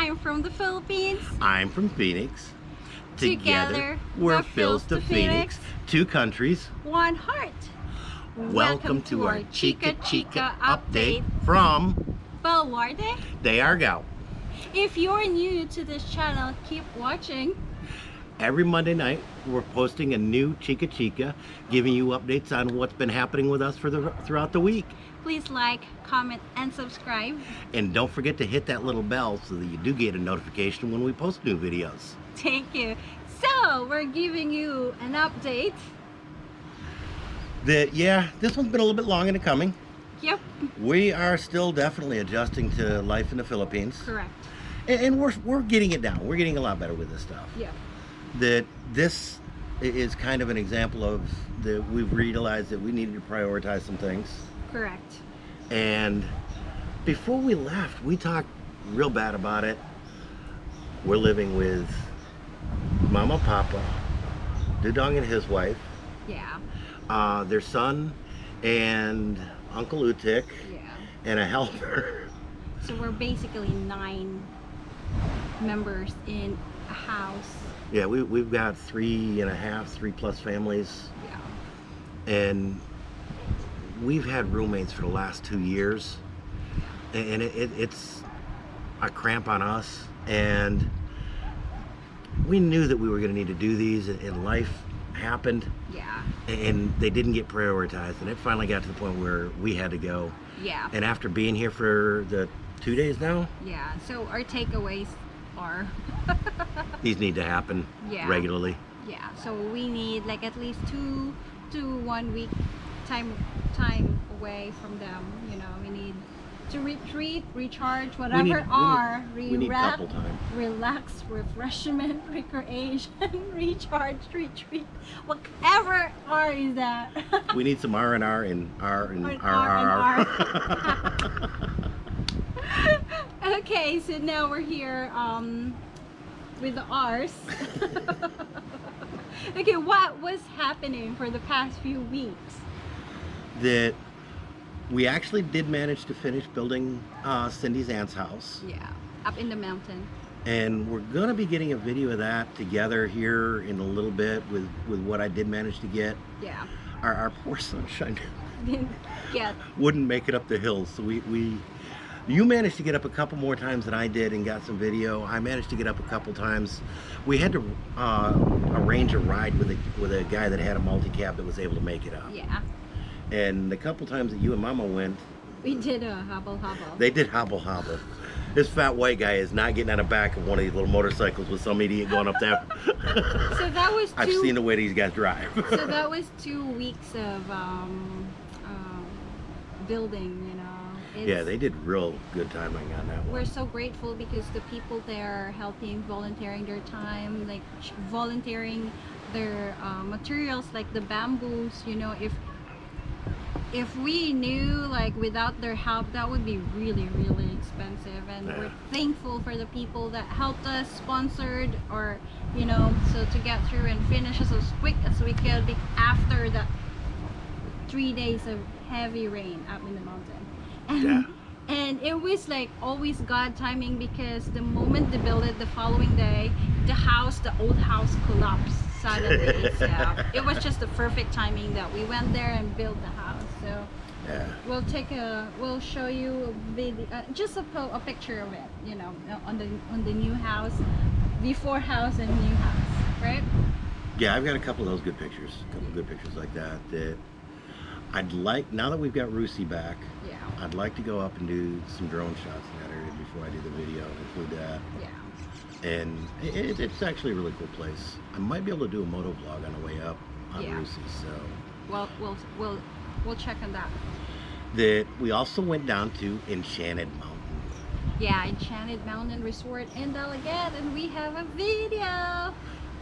I'm from the Philippines. I'm from Phoenix. Together, we're we're Phil's to to Phoenix. Two countries. One heart. Welcome, to our Chica Chica update from Baluarte. De Argao. If you're new to this channel, keep watching. Every Monday night, we're posting a new Chica Chica, giving you updates on what's been happening with us for the throughout the week. Please like, comment, and subscribe. And don't forget to hit that little bell so that you do get a notification when we post new videos. Thank you. So, we're giving you an update. That yeah, this one's been a little bit long in the coming. Yep, We are still definitely adjusting to life in the Philippines. correct. And, and we're, we're getting it down. We're getting a lot better with this stuff. Yep. That this is kind of an example of that we've realized that we needed to prioritize some things. Correct. And before we left, we talked real bad about it. We're living with Mama, Papa, Dudong and his wife, Yeah. uh, their son, and Uncle Utik, Yeah. and a helper. So we're basically nine members in a house. Yeah, we, we've got three and a half, three plus families, Yeah. and we've had roommates for the last two years, and it, it, it's a cramp on us, and we knew that we were going to need to do these, and, and life happened, Yeah. and they didn't get prioritized, and it finally got to the point where we had to go. Yeah. And after being here for the two days now, Yeah. So our takeaways are these need to happen Yeah. regularly. yeah. So we need like at least two to one week time time away from them. You know, we need to retreat, recharge, whatever we need, are, we need, we need couple time. relax, refreshment, recreation, recharge, retreat, whatever R is that. We need some R and R and R and And R R R. okay, so now we're here um, with the R's. okay, what was happening for the past few weeks? that we actually did manage to finish building uh, Cindy's aunt's house, Yeah, up in the mountain. and we're gonna be getting a video of that together here in a little bit with with what I did manage to get. Yeah, Our, our poor sunshine didn't get wouldn't make it up the hills, so we we. You managed to get up a couple more times than I did and got some video. I managed to get up a couple times. We had to uh, arrange a ride with a with a guy that had a multi-cab that was able to make it up. yeah. And the couple times that you and Mama went, We did a habal habal. They did habal habal. This fat white guy is not getting on the back of one of these little motorcycles with some idiot going up there. so that was I've seen the way these guys drive. so that was two weeks of um, um, building. You know. It's, yeah, they did real good timing on that one. we're so grateful because the people there are helping volunteering their time like volunteering their uh, materials like the bamboos you know if if we knew like without their help that would be really really expensive and Yeah. we're thankful for the people that helped us sponsored or you know so to get through and finish as quick as we could be after the three days of heavy rain up in the mountain Yeah. and it was like always god timing because the moment they built it the following day the house the old house collapsed suddenly so it was just the perfect timing that we went there and built the house so Yeah. we'll take a we'll show you a video uh, just a, po- a picture of it you know on the on the new house before house and new house right Yeah, I've got a couple of those good pictures. A couple of good pictures like that that I'd like now that we've got Rusi back, I'd like to go up and do some drone shots in that area before I do the video and include that. yeah And it, it's actually a really cool place. I might be able to do a moto vlog on the way up on Yeah. Rusi, so well we'll we'll we'll check on that that we also went down to Enchanted Mountain. yeah enchanted mountain resort in Dalaguete and we have a video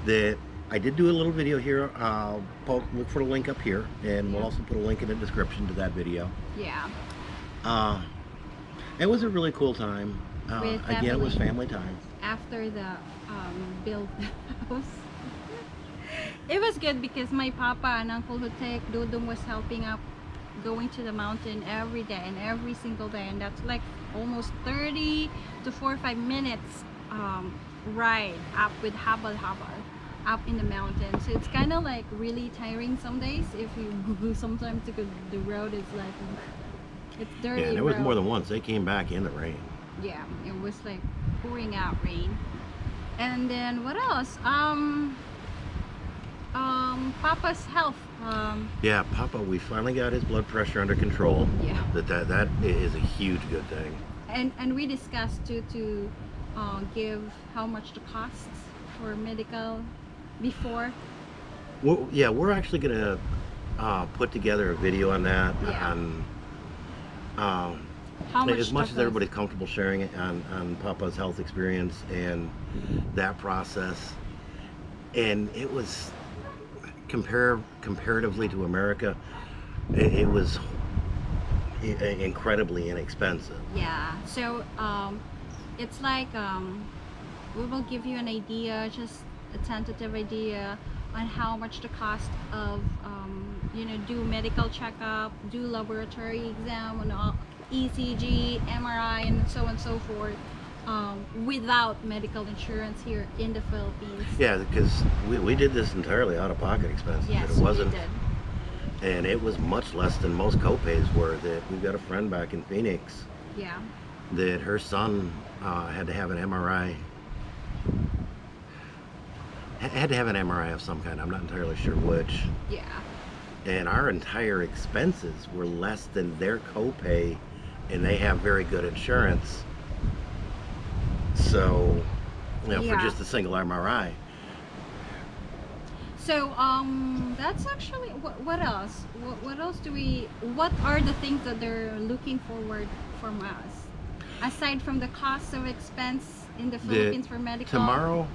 That I did do a little video here. I'll look for the link up here, and we'll also put a link in the description to that video. yeah Uh, it was a really cool time. Uh, again, it was family. time. after the um, build house. it was good because my papa and Uncle Hutek, Dudong was helping up going to the mountain every day and every single day and that's like almost 30 to to four or five minutes um, ride up with habal habal up in the mountain So it's kind of like really tiring some days if you sometimes because the road is like it's dirty. Yeah, and there was road. more than once. They came back in the rain. yeah it was like pouring out rain and then what else um um papa's health um Yeah, Papa, we finally got his blood pressure under control. yeah That that that is a huge good thing. and and we discussed to to uh, give how much the costs for medical before Well, yeah, we're actually gonna uh, put together a video on that. Yeah. On um, how much as much as everybody's comfortable sharing it on, on Papa's health experience and that process. And it was compare comparatively to America, it, it was incredibly inexpensive. yeah so um it's like um we will give you an idea just a tentative idea on how much the cost of um, you know do medical checkup do laboratory exam and all ECG MRI and so on and so forth um, without medical insurance here in the Philippines Yeah, because we, we did this entirely out of pocket expenses. yes it wasn't, we did and it was much less than most copays were. That we've got a friend back in Phoenix yeah that her son uh, had to have an MRI. Had to have an MRI of some kind. I'm not entirely sure which. yeah And our entire expenses were less than their copay, and they have very good insurance. So, you know, Yeah. for just a single MRI. So um, that's actually what, what else? What, what else do we? What are the things that they're looking forward from us, aside from the cost of expense in the Philippines for medical? Tomorrow,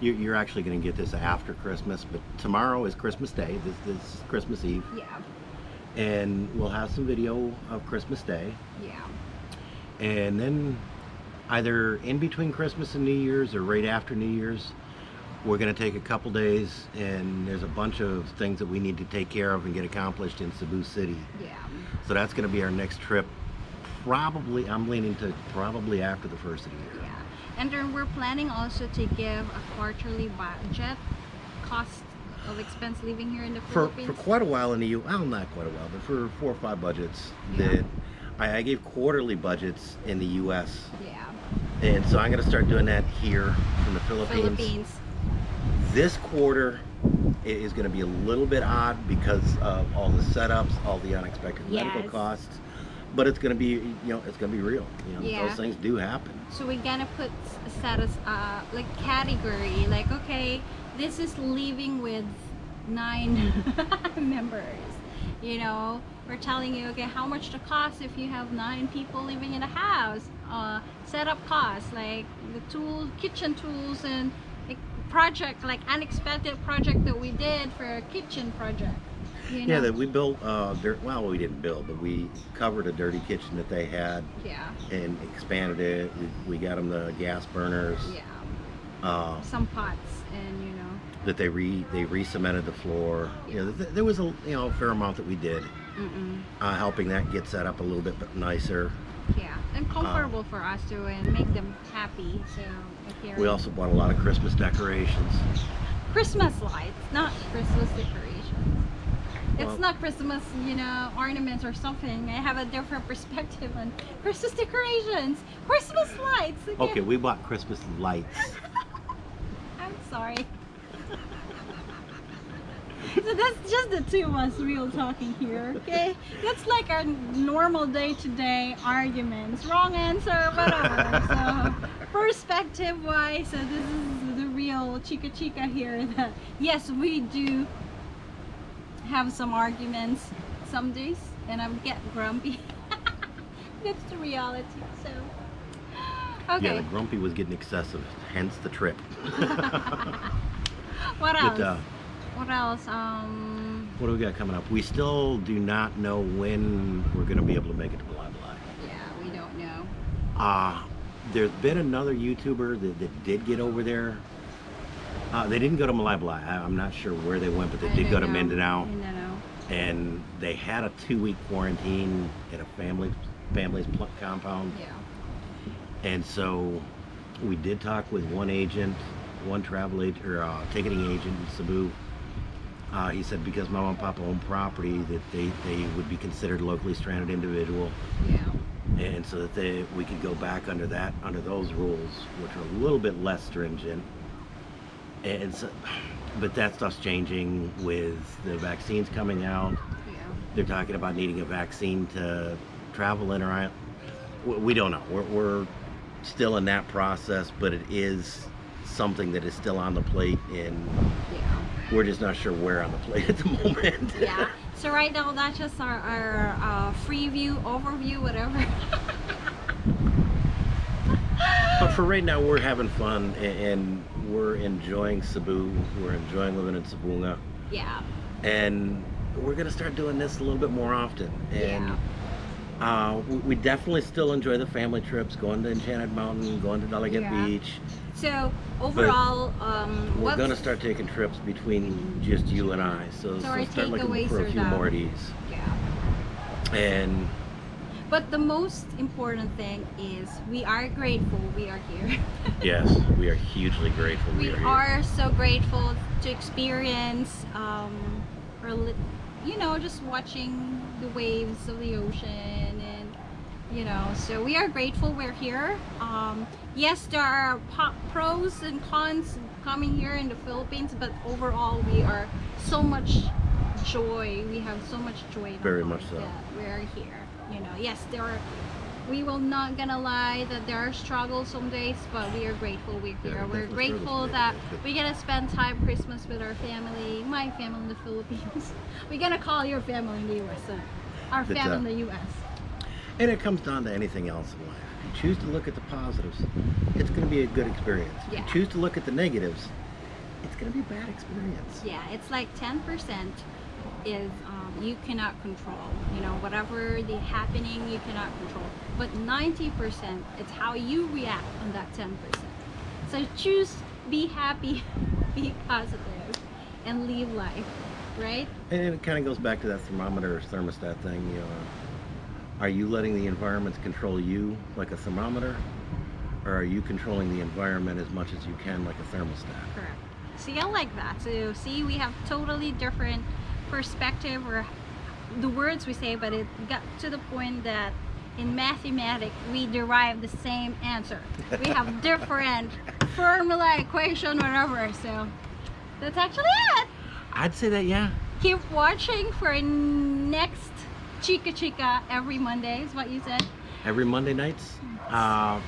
you're actually going to get this after Christmas, but tomorrow is Christmas Day. This, this is Christmas Eve, Yeah, and we'll have some video of Christmas Day, yeah, and then either in between Christmas and New Year's or right after New Year's, we're going to take a couple days, and there's a bunch of things that we need to take care of and get accomplished in Cebu City. yeah. So that's going to be our next trip. Probably, I'm leaning to probably after the first of the year. Yeah, and then we're planning also to give a quarterly budget cost of expense living here in the for, Philippines. for quite a while in the U. Well, not quite a while, but for four or five budgets Yeah. that I, I gave quarterly budgets in the U.S. yeah, and so I'm going to start doing that here in the Philippines. Philippines. This quarter is going to be a little bit odd because of all the setups, all the unexpected medical costs. But it's going to be, you know, it's going to be real. You know, Yeah. those things do happen. So we're gonna put s- status uh like category like okay this is living with nine members you know we're telling you okay how much the cost if you have nine people living in a house uh setup costs like the tools kitchen tools and like project like unexpected project that we did for a kitchen project you know? Yeah, that we built. Uh, dirt, well, we didn't build, but we covered a dirty kitchen that they had yeah and expanded it. We, we got them the gas burners. yeah Uh, some pots and you know that they re they re-cemented the floor. You know, th- there was a you know a fair amount that we did, mm-mm. uh, helping that get set up a little bit nicer. Yeah, and comfortable for us too, and make them happy. So We also bought a lot of Christmas decorations. Christmas lights, not Christmas decorations. Well- it's not Christmas, you know, ornaments or something. I have a different perspective on Christmas decorations. Christmas lights. Okay, we bought Christmas lights. I'm sorry. so that's just the two of us real talking here, okay? That's like our normal day-to-day arguments. Wrong answer, whatever. so perspective-wise, so this is the real chica chica here. That yes, we do have some arguments some days, and I'm get grumpy. that's the reality. So okay, Yeah, the grumpy was getting excessive, hence the trip. what else? But, uh, What else? Um, what do we got coming up? We still do not know when we're going to be able to make it to Blah Blah. yeah, we don't know. Uh, there's been another YouTuber that, that did get over there. Uh, they didn't go to Malai I, I'm not sure where they went, but they I did go to know. Mindanao. Mindanao. and they had a two-week quarantine in a family family's compound Yeah. And so we did talk with one agent, one travel agent, or uh, ticketing agent in Cebu. Uh, he said because my mom and papa own property that they, they would be considered locally stranded individual Yeah. and so that they we could go back under that under those rules which are a little bit less stringent and but that stuff's changing with the vaccines coming out Yeah. they're talking about needing a vaccine to travel in or out we don't know we're, we're still in that process but it is something that is still on the plate and Yeah. we're just not sure where on the plate at the moment Yeah. So right now that's just our, our uh, free view, overview, whatever. But for right now, we're having fun a- and we're enjoying Cebu. We're enjoying living in Sibonga. yeah. And we're going to start doing this a little bit more often. And uh, we, definitely still enjoy the family trips, going to Enchanted Mountain, going to Dalaguete Yeah. Beach. So overall, um, We're what's going to start taking trips between just you and I. So, So our start looking for a few that- more of these. yeah. And But the most important thing is we are grateful we are here. yes, we are hugely grateful we, we are here. are so grateful to experience, um, or you know, just watching the waves of the ocean and you know. So we are grateful we're here. Um, yes, there are pros and cons coming here in the Philippines, but overall we are so much joy. We have so much joy. Very much so. that We're here. You know, yes, there are. We will not gonna lie that there are struggles some days, but we are grateful we're Yeah, here. we're grateful that yeah, we get to spend time Christmas with our family, my family in the Philippines. We're gonna call your family in the US. uh, Our Good family job. in the US. And it comes down to anything else in life. If you choose to look at the positives, it's going to be a good experience. If Yeah. you choose to look at the negatives, it's going to be a bad experience. Yeah, it's like 10% is um, you cannot control. You know, whatever the happening, you cannot control. But 90% it's how you react on that 10%. So choose be happy, be positive, and live life, right? And it kind of goes back to that thermometer or thermostat thing. You know, are you letting the environment control you like a thermometer, or are you controlling the environment as much as you can like a thermostat? Correct. See, I like that. So, see, we have totally different perspective or the words we say, but it got to the point that in mathematics we derive the same answer. We have different formula, equation, whatever. So that's actually it. I'd say that, yeah. Keep watching for next Chica Chica every Monday is what you said. Every Monday nights. Uh,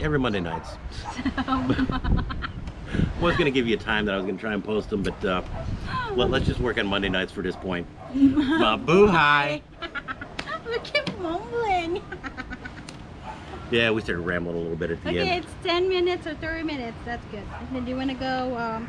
every Monday nights. was going to give you a time that I was going to try and post them, but uh, let, us just work on Monday nights for this point. Uh, boo hi. we keep mumbling. Yeah, we started rambling a little bit at the Okay, end. it's 10 minutes or 30 minutes. That's good. And then do you want to go um,